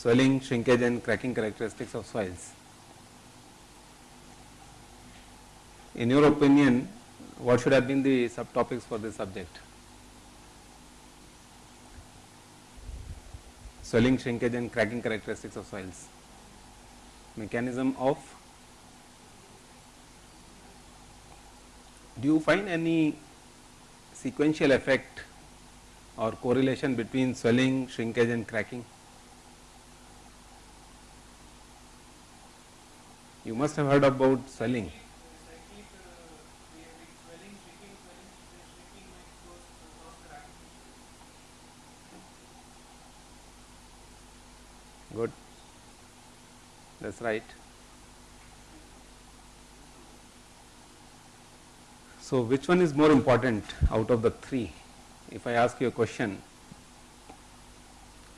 swelling, shrinkage and cracking characteristics of soils. In your opinion, what should have been the subtopics for this subject? Swelling, shrinkage and cracking characteristics of soils. Mechanism of do you find any sequential effect or correlation between swelling, shrinkage and cracking? You must have heard about swelling. Good. That's right. So, which one is more important out of the three? If I ask you a question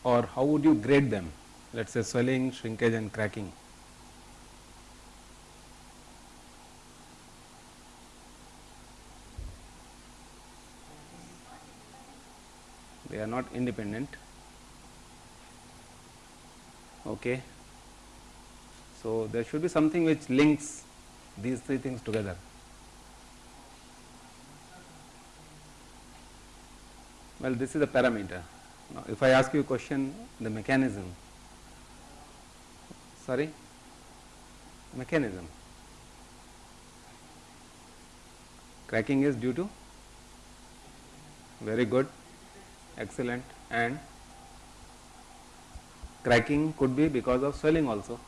or how would you grade them? Let us say swelling, shrinkage and cracking. They are not independent. Okay. So, there should be something which links these three things together. Well, this is a parameter. Now, if I ask you a question, the mechanism, sorry, mechanism, cracking is due to very good, excellent and cracking could be because of swelling also.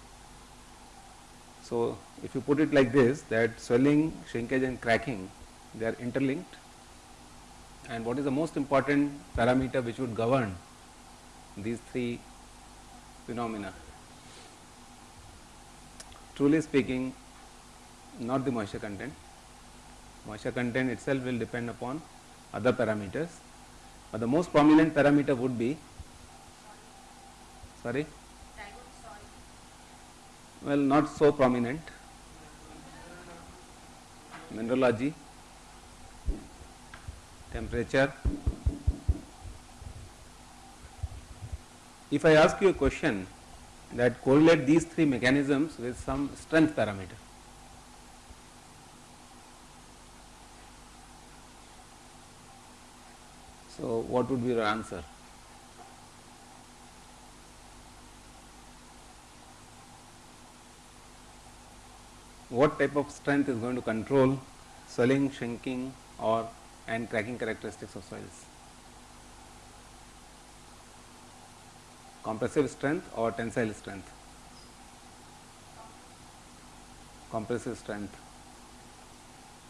So, if you put it like this that swelling, shrinkage and cracking they are interlinked and what is the most important parameter which would govern these three phenomena. Truly speaking not the moisture content, moisture content itself will depend upon other parameters, but the most prominent parameter would be sorry well not so prominent mineralogy temperature. If I ask you a question that correlate these three mechanisms with some strength parameter, so what would be your answer? What type of strength is going to control swelling, shrinking or and cracking characteristics of soils. Compressive strength or tensile strength? Compressive strength,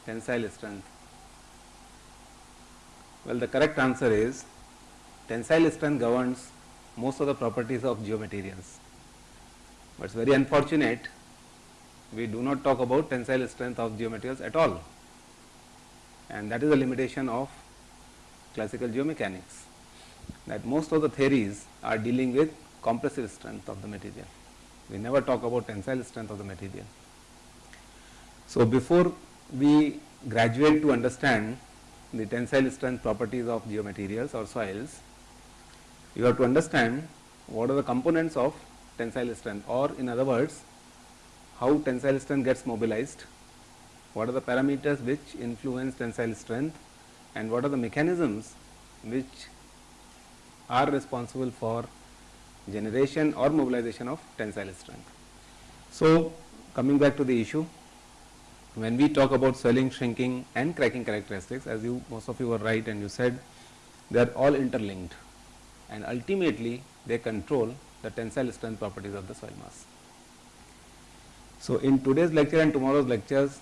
tensile strength. Well, the correct answer is tensile strength governs most of the properties of geomaterials, but it is very unfortunate we do not talk about tensile strength of geomaterials at all and that is a limitation of classical geomechanics that most of the theories are dealing with compressive strength of the material. We never talk about tensile strength of the material. So, before we graduate to understand the tensile strength properties of geomaterials or soils, you have to understand what are the components of tensile strength or in other words how tensile strength gets mobilized what are the parameters which influence tensile strength and what are the mechanisms which are responsible for generation or mobilization of tensile strength. So, coming back to the issue, when we talk about swelling, shrinking and cracking characteristics as you most of you were right and you said they are all interlinked and ultimately they control the tensile strength properties of the soil mass. So, in today's lecture and tomorrow's lectures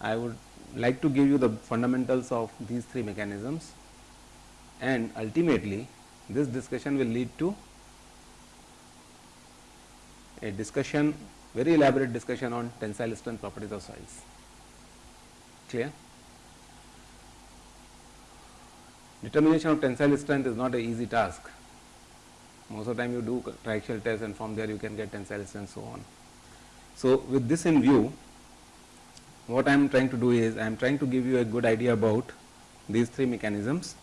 I would like to give you the fundamentals of these three mechanisms and ultimately this discussion will lead to a discussion very elaborate discussion on tensile strength properties of soils. Clear? Determination of tensile strength is not an easy task. Most of the time you do triaxial test and from there you can get tensile strength so on. So, with this in view what I am trying to do is I am trying to give you a good idea about these three mechanisms.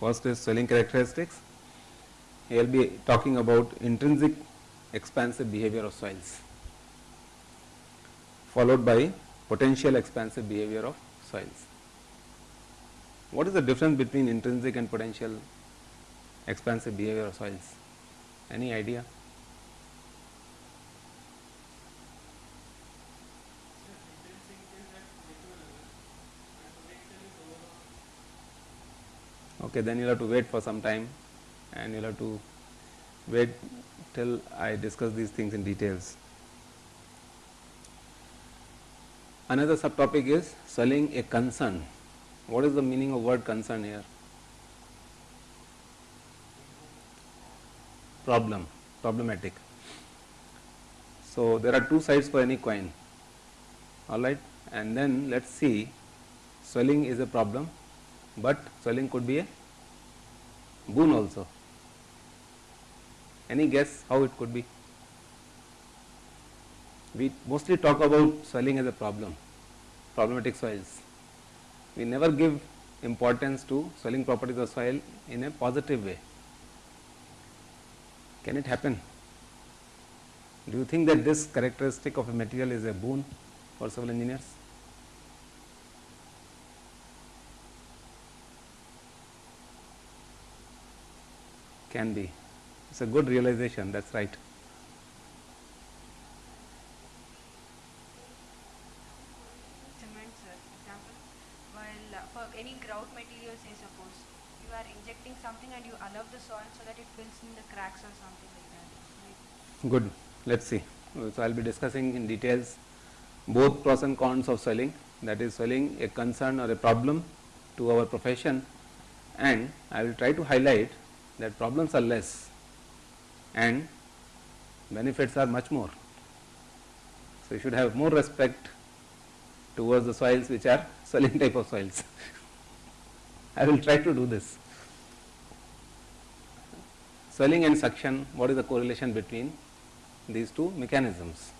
First is swelling characteristics. He will be talking about intrinsic expansive behavior of soils followed by potential expansive behavior of soils. What is the difference between intrinsic and potential expansive behavior of soils? Any idea? Okay, then you'll have to wait for some time and you'll have to wait till I discuss these things in details. Another subtopic is swelling a concern. What is the meaning of word concern here? Problem, problematic. So, there are two sides for any coin, alright, and then let us see swelling is a problem, but swelling could be a boon also. Any guess how it could be? We mostly talk about swelling as a problem, problematic soils. We never give importance to swelling properties of soil in a positive way. Can it happen? Do you think that this characteristic of a material is a boon for civil engineers? Can be. It's a good realization, that's right. Sir. Example, while uh, for any grout material, say suppose you are injecting something and you allow the soil so that it fills in the cracks or something like that. Right? Good. Let's see. So, I will be discussing in details both pros and cons of swelling that is swelling a concern or a problem to our profession and I will try to highlight that problems are less and benefits are much more. So, you should have more respect towards the soils which are swelling type of soils. I will try to do this. Swelling and suction, what is the correlation between these two mechanisms?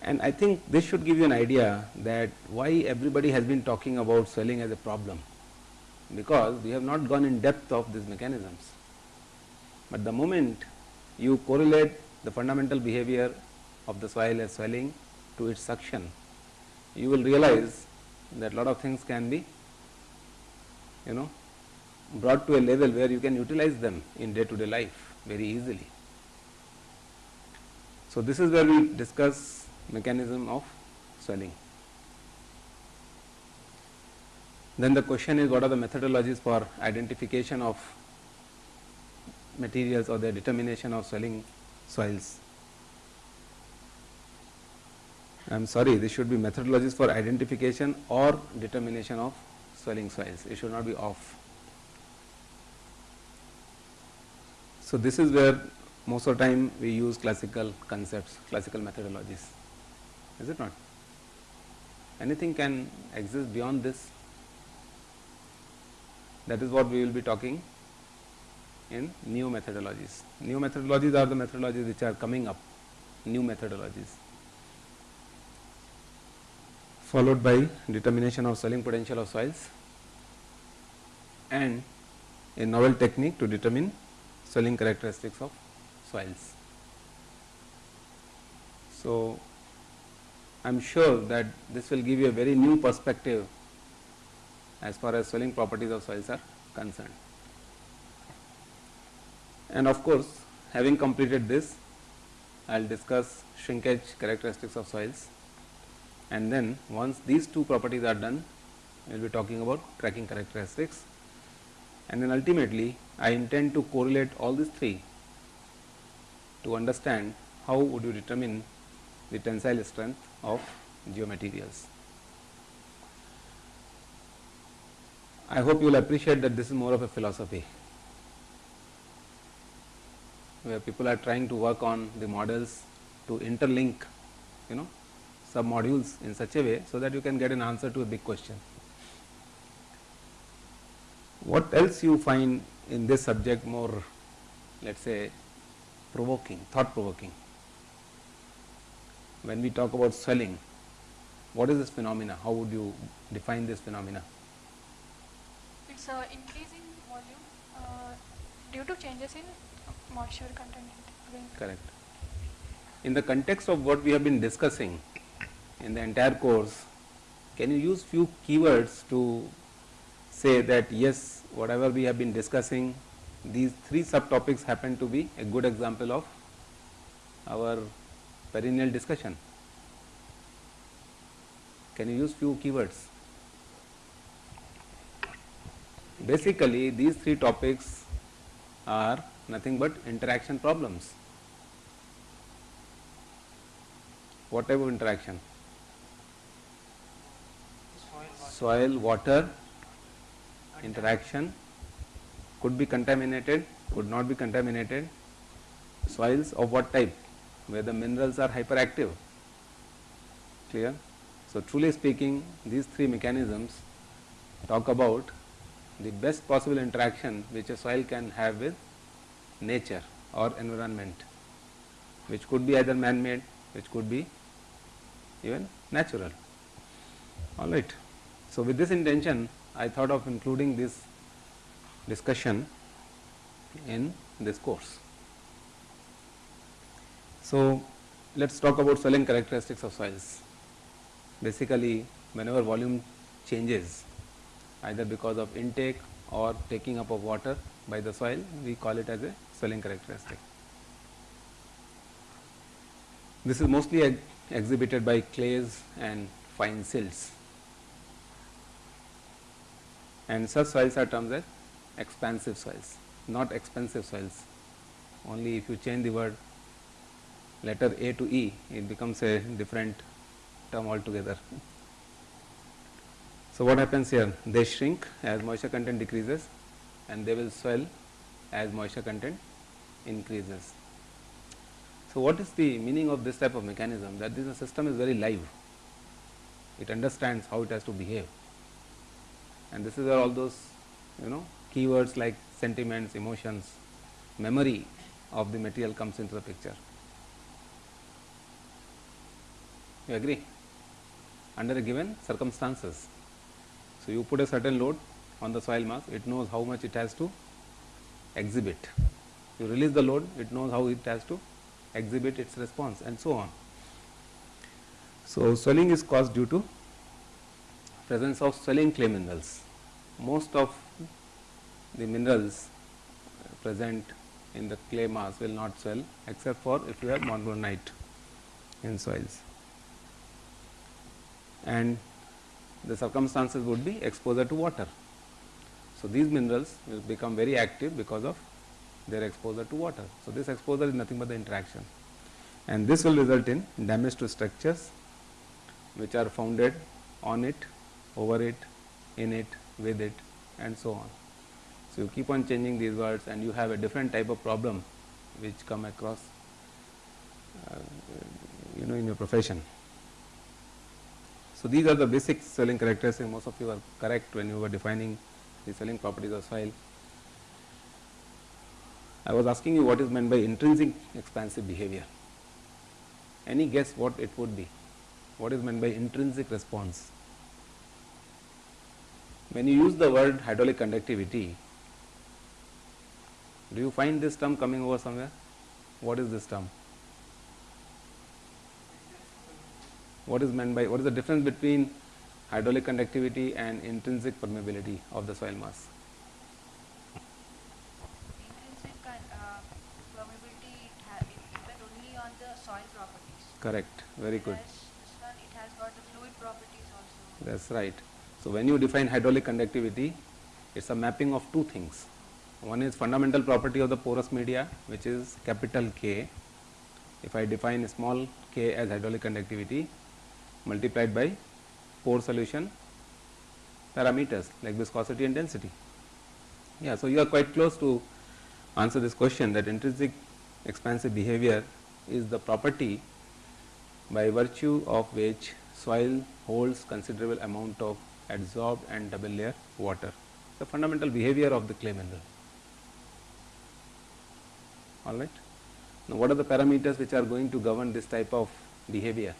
And I think this should give you an idea that why everybody has been talking about swelling as a problem, because we have not gone in depth of these mechanisms. But the moment you correlate the fundamental behavior of the soil as swelling to its suction, you will realize that lot of things can be you know brought to a level where you can utilize them in day to day life very easily. So, this is where we discuss mechanism of swelling. Then the question is what are the methodologies for identification of materials or their determination of swelling soils. I am sorry this should be methodologies for identification or determination of swelling soils, it should not be off. So, this is where most of the time we use classical concepts, classical methodologies, is it not? Anything can exist beyond this? That is what we will be talking in new methodologies. New methodologies are the methodologies which are coming up, new methodologies followed by determination of swelling potential of soils and a novel technique to determine swelling characteristics of soils. So, I am sure that this will give you a very new perspective as far as swelling properties of soils are concerned. And of course, having completed this, I will discuss shrinkage characteristics of soils and then once these two properties are done, we will be talking about cracking characteristics and then ultimately I intend to correlate all these three to understand how would you determine the tensile strength of geomaterials. I hope you will appreciate that this is more of a philosophy where people are trying to work on the models to interlink you know sub modules in such a way so that you can get an answer to a big question. What else you find in this subject more let us say provoking, thought provoking? When we talk about swelling, what is this phenomena? How would you define this phenomena? It's uh, increasing volume uh, due to changes in moisture content. Correct. In the context of what we have been discussing in the entire course, can you use few keywords to say that yes, whatever we have been discussing, these three subtopics happen to be a good example of our perennial discussion. Can you use few keywords? Basically, these three topics are nothing but interaction problems. What type of interaction? Soil, water, interaction could be contaminated, could not be contaminated. Soils of what type? Where the minerals are hyperactive. Clear? So, truly speaking, these three mechanisms talk about the best possible interaction which a soil can have with nature or environment, which could be either man made, which could be even natural. All right. So, with this intention, I thought of including this discussion in this course. So, let us talk about swelling characteristics of soils. Basically, whenever volume changes either because of intake or taking up of water by the soil, we call it as a swelling characteristic. This is mostly ex exhibited by clays and fine silts and such soils are termed as expansive soils, not expensive soils. Only if you change the word letter A to E, it becomes a different term altogether. So, what happens here? They shrink as moisture content decreases and they will swell as moisture content increases. So, what is the meaning of this type of mechanism? That this system is very live, it understands how it has to behave and this is where all those you know keywords like sentiments, emotions, memory of the material comes into the picture. You agree? Under a given circumstances. So, you put a certain load on the soil mass, it knows how much it has to exhibit. You release the load, it knows how it has to exhibit its response and so on. So, swelling is caused due to presence of swelling clay minerals. Most of the minerals uh, present in the clay mass will not swell except for if you have monzonite in soils and the circumstances would be exposure to water. So, these minerals will become very active because of their exposure to water. So, this exposure is nothing but the interaction and this will result in damage to structures which are founded on it, over it, in it, with it and so on. So, you keep on changing these words and you have a different type of problem which come across uh, you know in your profession. So, these are the basic swelling characteristics most of you are correct when you were defining the swelling properties of soil. I was asking you what is meant by intrinsic expansive behavior. Any guess what it would be? What is meant by intrinsic response? When you use the word hydraulic conductivity, do you find this term coming over somewhere? What is this term? what is meant by what is the difference between hydraulic conductivity and intrinsic permeability of the soil mass? Intrinsic uh, permeability it, ha- it depends only on the soil properties. Correct, very good. This one it has got the fluid properties also. That's right. So, when you define hydraulic conductivity, it is a mapping of two things. One is fundamental property of the porous media, which is capital K. If I define small k as hydraulic conductivity, multiplied by pore solution parameters like viscosity and density. Yeah, so you are quite close to answer this question that intrinsic expansive behavior is the property by virtue of which soil holds considerable amount of adsorbed and double layer water. The fundamental behavior of the clay mineral. All right. Now, what are the parameters which are going to govern this type of behavior?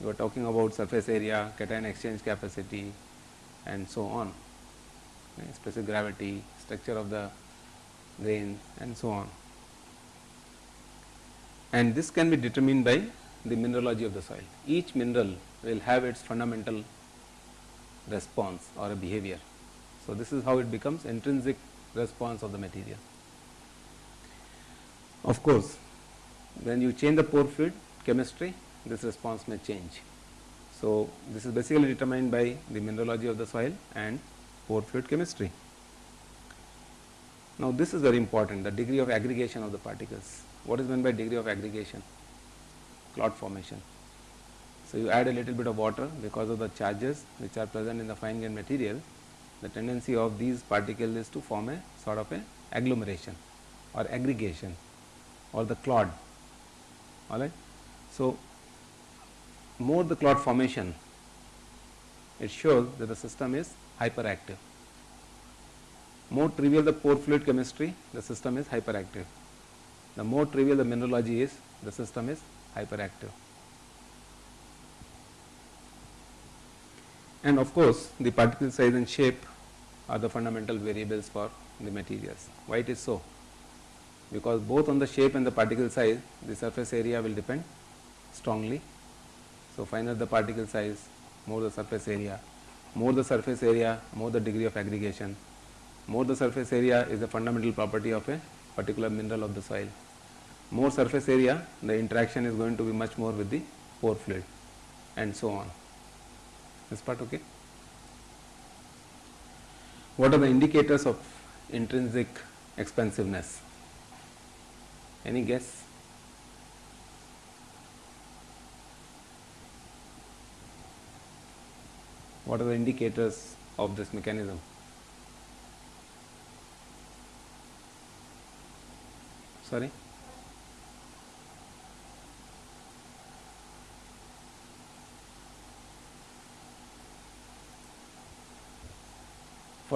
you are talking about surface area, cation exchange capacity and so on, right, specific gravity, structure of the grain and so on. and this can be determined by the mineralogy of the soil. Each mineral will have its fundamental response or a behavior. So, this is how it becomes intrinsic response of the material. Of course, when you change the pore fluid chemistry, this response may change. So, this is basically determined by the mineralogy of the soil and pore fluid chemistry. Now, this is very important the degree of aggregation of the particles. What is meant by degree of aggregation? Clot formation. So, you add a little bit of water because of the charges which are present in the fine grain material, the tendency of these particles is to form a sort of a agglomeration or aggregation or the clod Alright. So, more the clot formation, it shows that the system is hyperactive. More trivial the pore fluid chemistry, the system is hyperactive. The more trivial the mineralogy is, the system is hyperactive. And of course, the particle size and shape are the fundamental variables for the materials. Why it is so? Because both on the shape and the particle size, the surface area will depend strongly. So, finer the particle size, more the surface area, more the surface area, more the degree of aggregation, more the surface area is a fundamental property of a particular mineral of the soil. More surface area, the interaction is going to be much more with the pore fluid and so on. This part okay? What are the indicators of intrinsic expansiveness? Any guess? What are the indicators of this mechanism? Sorry?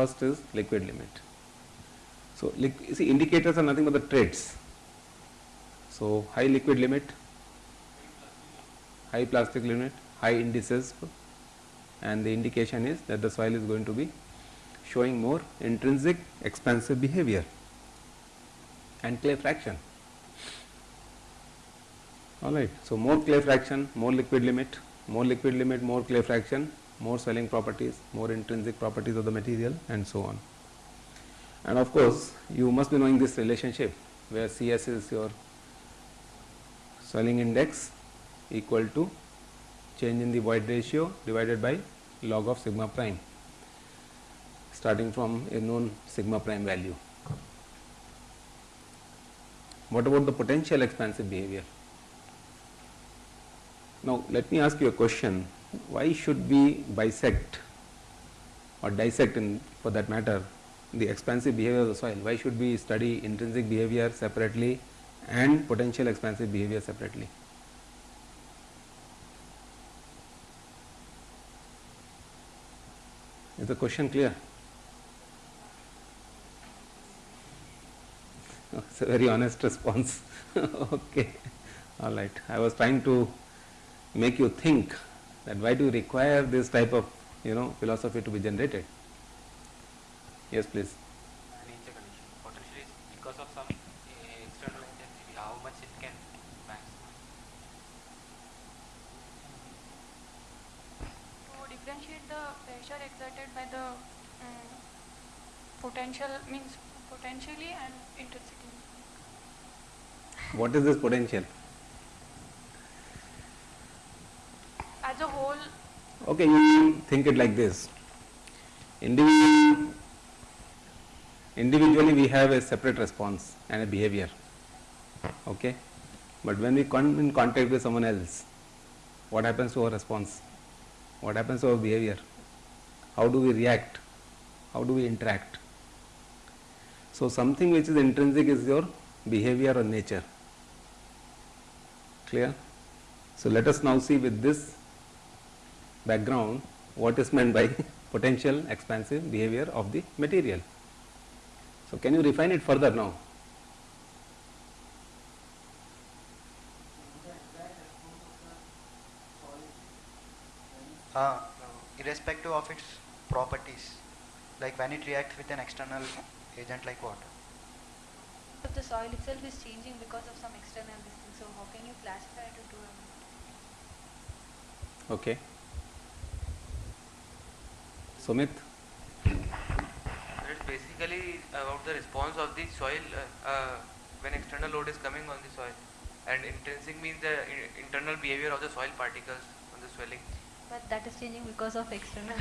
First is liquid limit. So, you see indicators are nothing but the traits. So, high liquid limit, high plastic limit, high indices and the indication is that the soil is going to be showing more intrinsic expansive behavior and clay fraction. Alright, so more clay fraction, more liquid limit, more liquid limit, more clay fraction, more swelling properties, more intrinsic properties of the material and so on. And of course, you must be knowing this relationship where CS is your swelling index equal to change in the void ratio divided by log of sigma prime starting from a known sigma prime value. What about the potential expansive behavior? Now, let me ask you a question why should we bisect or dissect in for that matter the expansive behavior of the soil? Why should we study intrinsic behavior separately and potential expansive behavior separately? Is the question clear? It's a very honest response. okay, all right. I was trying to make you think that why do you require this type of you know philosophy to be generated? Yes, please. Potentially because of some uh, external intensity, how much it can maximize. To differentiate the pressure exerted by the um, potential means potentially and intrinsically. What is this potential? A whole, Okay, you think it like this. Individually, individually we have a separate response and a behavior. Okay, but when we come in contact with someone else, what happens to our response? What happens to our behavior? How do we react? How do we interact? So, something which is intrinsic is your behavior or nature. Clear? So, let us now see with this background what is meant by potential expansive behavior of the material. So, can you refine it further now? Uh, irrespective of its properties, like when it reacts with an external agent like water. of the soil itself is changing because of some external thing. So how can you classify it into a Okay. Sumit, It's basically about the response of the soil uh, uh, when external load is coming on the soil. And intrinsic means the i- internal behavior of the soil particles on the swelling. but that is changing because of external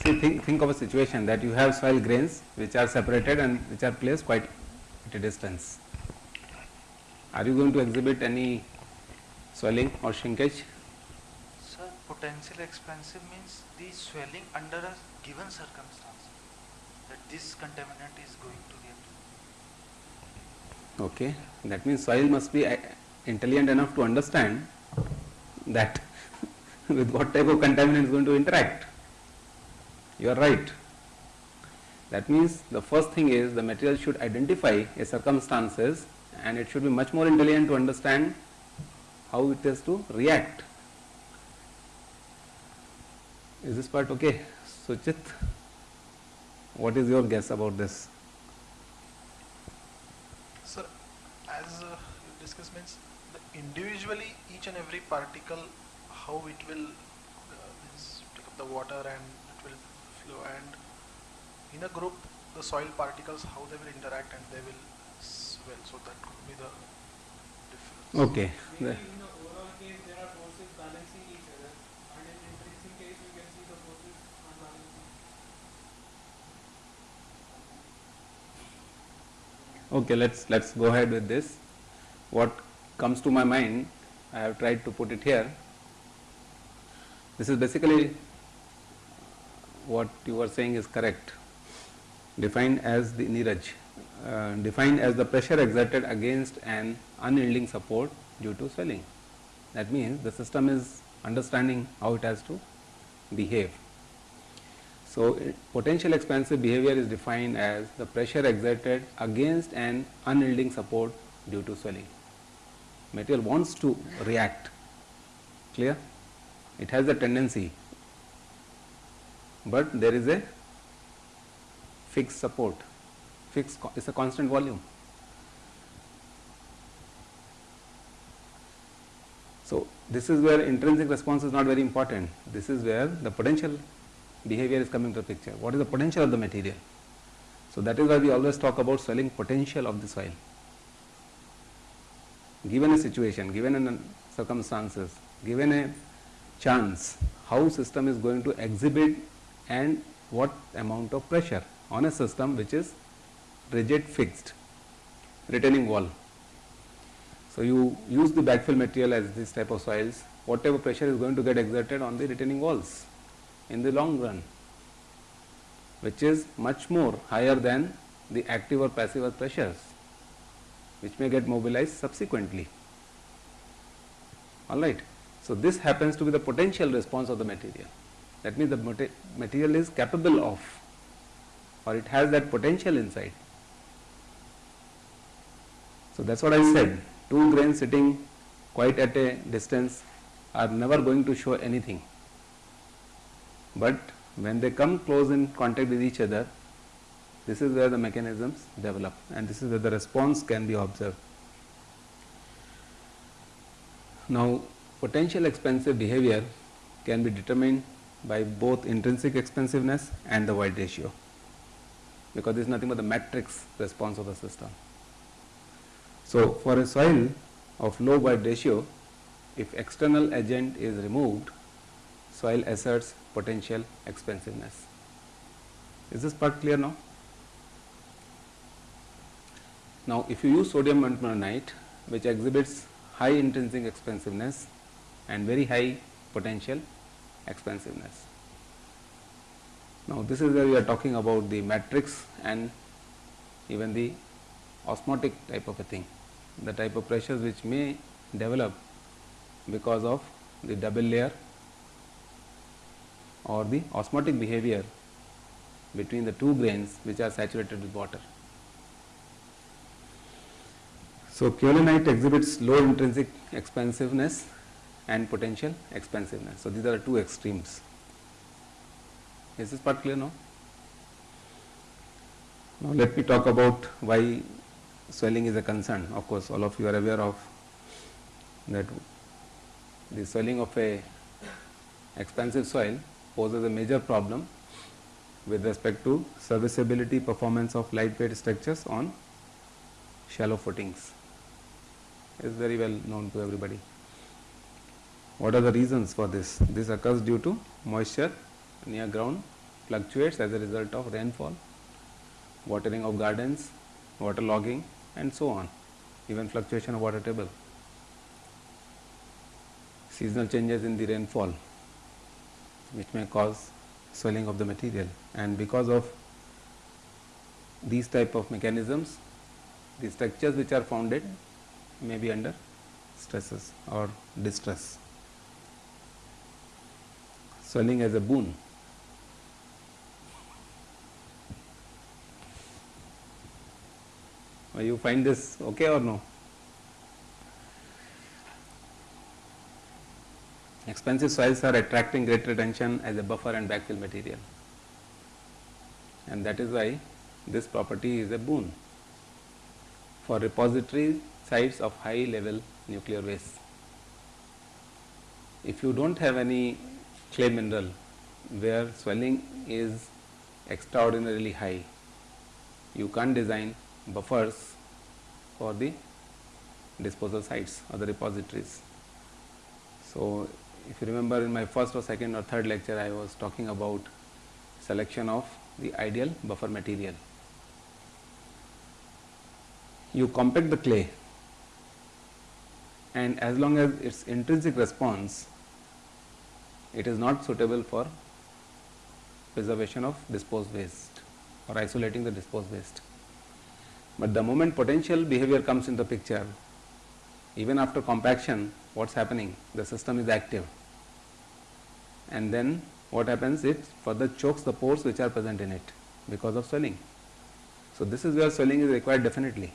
see think, think of a situation that you have soil grains which are separated and which are placed quite at a distance. Are you going to exhibit any swelling or shrinkage? Potential expansive means the swelling under a given circumstance that this contaminant is going to react. Okay, that means soil must be uh, intelligent enough to understand that with what type of contaminant is going to interact. You are right. That means the first thing is the material should identify a circumstances and it should be much more intelligent to understand how it has to react. Is this part okay? Suchit, what is your guess about this? Sir, as uh, you discussed means the individually each and every particle how it will uh, means take up the water and it will flow and in a group the soil particles how they will interact and they will swell so that could be the difference. Okay. Maybe The- in the overall case there are forces balancing each other and in intrinsic case you can see the forces unbalancing. Okay, let's let's go ahead with this. What comes to my mind, I have tried to put it here. This is basically what you were saying is correct. Defined as the Neeraj, uh, defined as the pressure exerted against an unyielding support due to swelling. That means the system is understanding how it has to behave. So, potential expansive behavior is defined as the pressure exerted against an unyielding support due to swelling. Material wants to react, clear? It has a tendency, but there is a fixed support, fixed, it's a constant volume. So, this is where intrinsic response is not very important. This is where the potential behavior is coming to the picture. What is the potential of the material? So, that is why we always talk about swelling potential of the soil. Given a situation, given a circumstances, given a chance, how system is going to exhibit and what amount of pressure on a system which is rigid fixed retaining wall. So, you use the backfill material as this type of soils, whatever pressure is going to get exerted on the retaining walls in the long run, which is much more higher than the active or passive earth pressures, which may get mobilized subsequently. All right. So, this happens to be the potential response of the material. That means the material is capable of or it has that potential inside. So, that is what I said two grains sitting quite at a distance are never going to show anything. But when they come close in contact with each other, this is where the mechanisms develop and this is where the response can be observed. Now, potential expansive behavior can be determined by both intrinsic expansiveness and the void ratio because this is nothing but the matrix response of the system. So, for a soil of low void ratio, if external agent is removed, soil asserts potential expansiveness. Is this part clear now? Now, if you use sodium bentonite, which exhibits high intrinsic expansiveness and very high potential expansiveness. Now, this is where we are talking about the matrix and even the osmotic type of a thing, the type of pressures which may develop because of the double layer or the osmotic behavior between the two grains which are saturated with water. So, kaolinite exhibits low intrinsic expansiveness and potential expansiveness. So, these are the two extremes. Is this part clear now? Now let me talk about why swelling is a concern. Of course, all of you are aware of that the swelling of a expansive soil poses a major problem with respect to serviceability performance of lightweight structures on shallow footings. is very well known to everybody. What are the reasons for this? This occurs due to moisture near ground fluctuates as a result of rainfall, watering of gardens, waterlogging and so on, even fluctuation of water table. Seasonal changes in the rainfall which may cause swelling of the material and because of these type of mechanisms the structures which are founded may be under stresses or distress. Swelling as a boon. You find this okay or no? Expensive soils are attracting great attention as a buffer and backfill material and that is why this property is a boon for repository sites of high level nuclear waste. If you do not have any clay mineral where swelling is extraordinarily high, you can't design buffers for the disposal sites or the repositories. So, if you remember in my first or second or third lecture I was talking about selection of the ideal buffer material. You compact the clay and as long as its intrinsic response it is not suitable for preservation of disposed waste or isolating the disposed waste. But the moment potential behavior comes in the picture, even after compaction, what is happening? The system is active and then what happens? It further chokes the pores which are present in it because of swelling. So, this is where swelling is required definitely.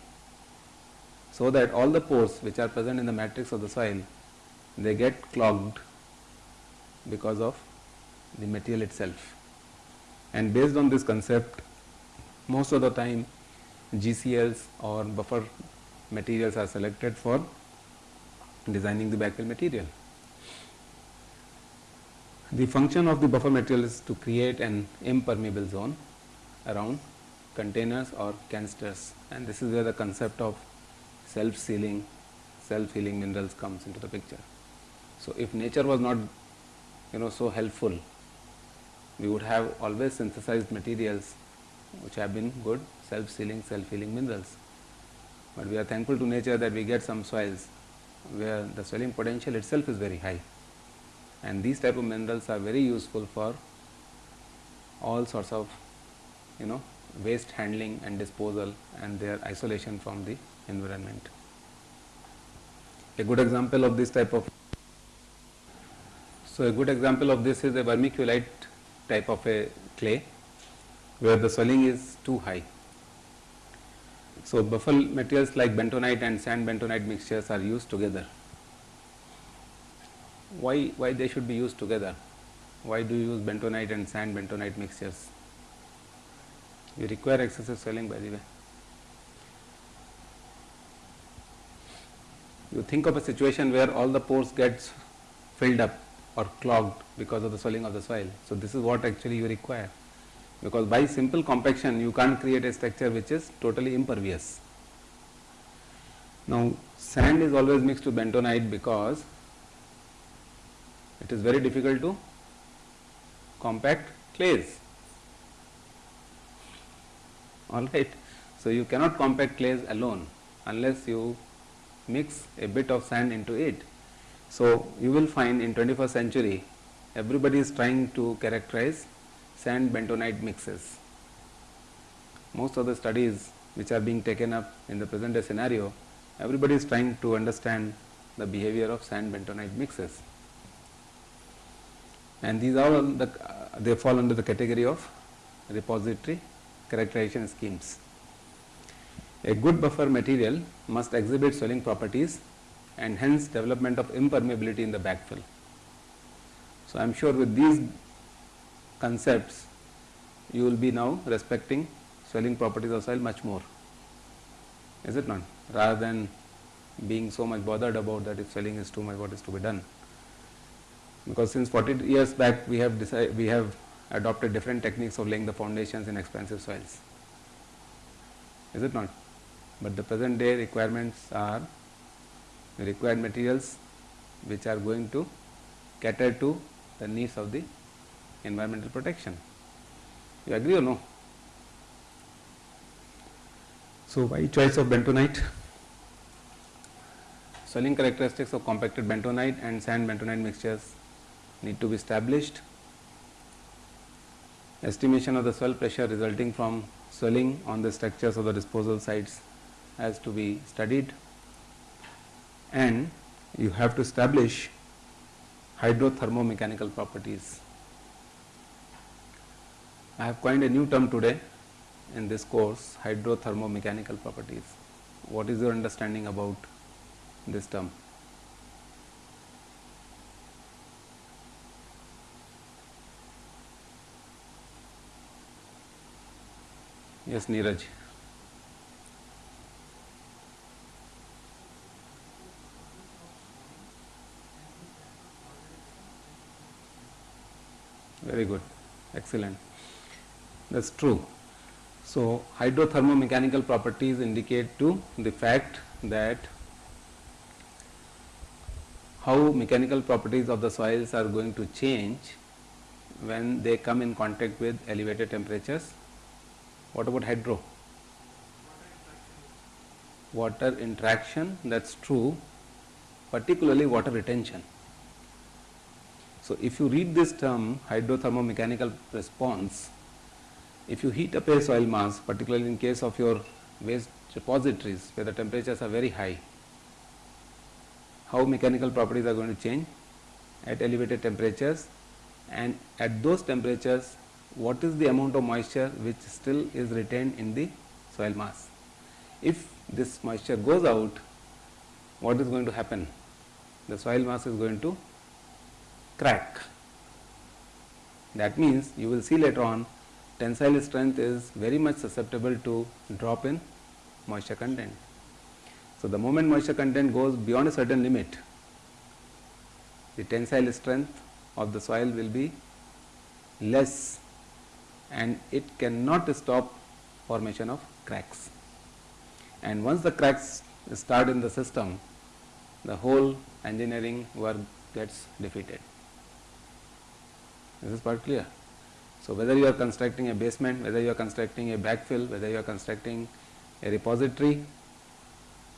So, that all the pores which are present in the matrix of the soil, they get clogged because of the material itself. And based on this concept, most of the time GCLs or buffer materials are selected for designing the backfill material. The function of the buffer material is to create an impermeable zone around containers or canisters and this is where the concept of self sealing, self healing minerals comes into the picture. So, if nature was not you know so helpful, we would have always synthesized materials which have been good self sealing, self healing minerals. But we are thankful to nature that we get some soils where the swelling potential itself is very high and these type of minerals are very useful for all sorts of you know waste handling and disposal and their isolation from the environment. A good example of this type of so a good example of this is a vermiculite type of a clay where the swelling is too high. So buffer materials like bentonite and sand bentonite mixtures are used together why, why they should be used together? Why do you use bentonite and sand bentonite mixtures? You require excessive swelling by the way. You think of a situation where all the pores gets filled up or clogged because of the swelling of the soil. So, this is what actually you require because by simple compaction you can't create a structure which is totally impervious. Now, sand is always mixed with bentonite because it is very difficult to compact clays. Alright. So, you cannot compact clays alone unless you mix a bit of sand into it. So, you will find in 21st century everybody is trying to characterize sand bentonite mixes. Most of the studies which are being taken up in the present day scenario, everybody is trying to understand the behavior of sand bentonite mixes and these are the uh, they fall under the category of repository characterization schemes. A good buffer material must exhibit swelling properties and hence development of impermeability in the backfill. So, I am sure with these concepts you will be now respecting swelling properties of soil much more. Is it not? Rather than being so much bothered about that if swelling is too much, what is to be done? Because since 40 years back we have decided, we have adopted different techniques of laying the foundations in expansive soils. Is it not? But the present day requirements are the required materials which are going to cater to the needs of the environmental protection. You agree or no? So, why choice of bentonite? Swelling characteristics of compacted bentonite and sand bentonite mixtures need to be established. Estimation of the swell pressure resulting from swelling on the structures of the disposal sites has to be studied and you have to establish hydrothermomechanical properties. I have coined a new term today in this course hydrothermomechanical properties. What is your understanding about this term? Yes, Neeraj. Very good, excellent. That's true. So, hydrothermomechanical properties indicate to the fact that how mechanical properties of the soils are going to change when they come in contact with elevated temperatures. What about hydro? Water interaction, that's true, particularly water retention. So, if you read this term hydrothermomechanical response, if you heat up a soil mass particularly in case of your waste repositories where the temperatures are very high, how mechanical properties are going to change at elevated temperatures and at those temperatures what is the amount of moisture which still is retained in the soil mass. If this moisture goes out, what is going to happen? The soil mass is going to crack. That means you will see later on tensile strength is very much susceptible to drop in moisture content. So, the moment moisture content goes beyond a certain limit, the tensile strength of the soil will be less and it cannot stop formation of cracks. And once the cracks start in the system, the whole engineering work gets defeated. Is This is part clear. So, whether you are constructing a basement, whether you are constructing a backfill, whether you are constructing a repository,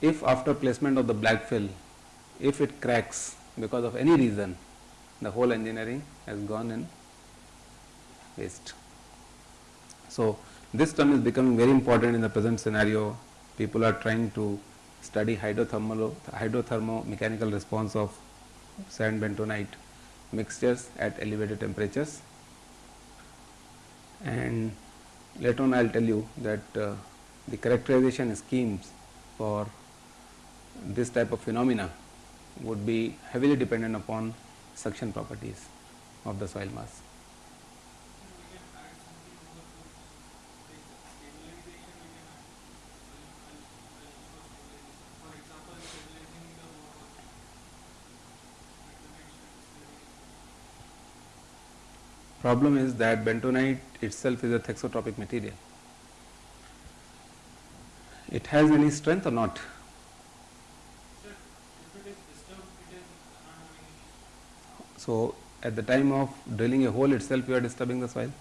if after placement of the backfill, if it cracks because of any reason, the whole engineering has gone in waste. So, this term is becoming very important in the present scenario. People are trying to study hydrothermal, mechanical response of sand bentonite mixtures at elevated temperatures and later on I will tell you that uh, the characterization schemes for this type of phenomena would be heavily dependent upon suction properties of the soil mass. Problem is that bentonite itself is a thixotropic material. It has any strength or not? So, at the time of drilling a hole itself you are disturbing the soil.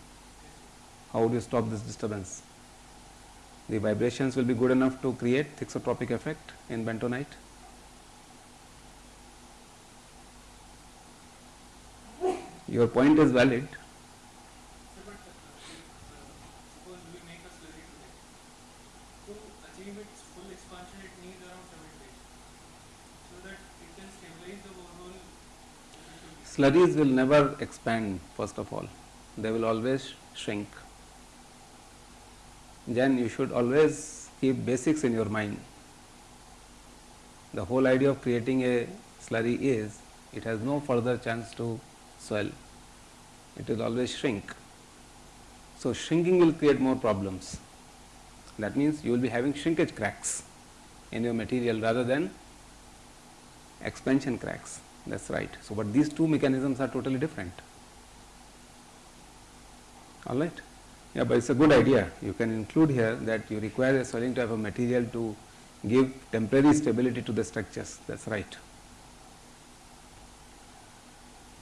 How do you stop this disturbance? The vibrations will be good enough to create thixotropic effect in bentonite. Your point is valid. Suppose we make a slurry today. To achieve its full expansion, it needs around 7 days. So that it can stabilize the borehole. Slurries will never expand first of all, they will always shrink. Then you should always keep basics in your mind. The whole idea of creating a slurry is it has no further chance to swell, it will always shrink. So, shrinking will create more problems. That means you will be having shrinkage cracks in your material rather than expansion cracks. That's right. So, but these two mechanisms are totally different. All right. Yeah, but it's a good idea. You can include here that you require a swelling type of material to give temporary stability to the structures. That's right.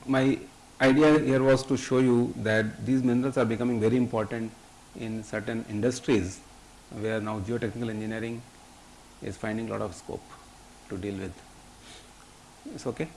My idea here was to show you that these minerals are becoming very important in certain industries where now geotechnical engineering is finding lot of scope to deal with. It's okay.